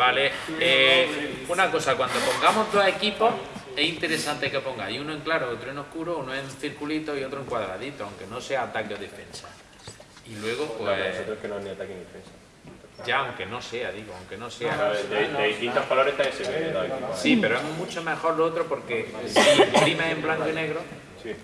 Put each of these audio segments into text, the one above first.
Vale, eh, una cosa, cuando pongamos dos equipos, es interesante que pongáis uno en claro, otro en oscuro, uno en circulito y otro en cuadradito, aunque no sea ataque o defensa. Y luego, No, pues, pero nosotros que no es ni ataque ni defensa. ya aunque no sea, digo, aunque no sea. De, de distintos colores está ese. Sí, pero es mucho mejor lo otro porque si imprimes en blanco y negro, Sí.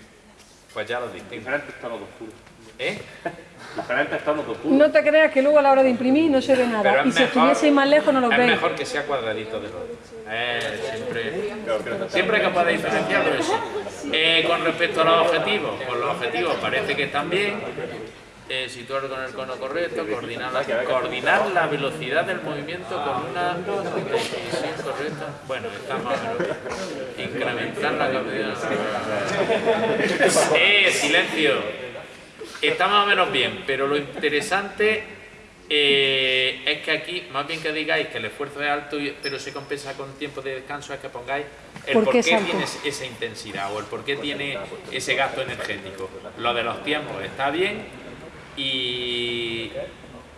Pues ya lo distingues. Diferentes tonos de oscuro. ¿Eh? Diferentes tonos de oscuro. No te creas que luego a la hora de imprimir no se ve nada. es Y si estuviese más lejos no lo Es veis. mejor que sea cuadradito de los eh, siempre, siempre que pueda diferenciarlo eso. Eh, con respecto a los objetivos, pues los objetivos parece que están bien. Eh, situar con el cono correcto, coordinar la, coordinar la velocidad del movimiento con una decisión correcta. Bueno, está más o menos bien. Incrementar la capacidad. Eh, silencio. Está más o menos bien, pero lo interesante eh, es que aquí, más bien que digáis que el esfuerzo es alto, pero se compensa con tiempo de descanso, es que pongáis el ¿Por por qué tiene esa intensidad o el por qué tiene ese gasto energético. Lo de los tiempos está bien y,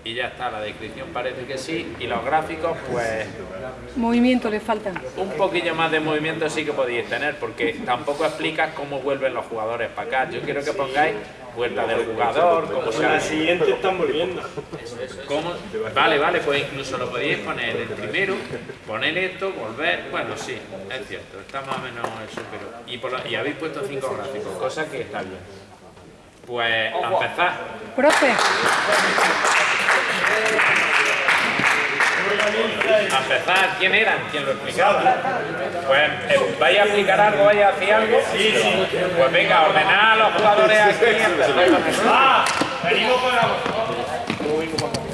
y ya está, la descripción parece que sí, y los gráficos, pues Movimiento le faltan. un poquillo más de movimiento sí que podéis tener, porque tampoco explicas cómo vuelven los jugadores para acá. Yo quiero que pongáis vuelta del jugador, cómo se La siguiente están volviendo. cómo- Vale, vale, pues incluso lo podéis poner en el primero, poner esto, volver. Bueno, sí, es cierto, está más o menos eso, pero. Y, por lo- y habéis puesto cinco gráficos, cosa que está bien. Pues a empezar. Profe, empezar, ¿quién eran? ¿Quién lo explicaba? Pues, eh, vaya a explicar algo? vaya a hacer algo? Pues venga, ordenad a los jugadores aquí. Ah, venimos para vosotros.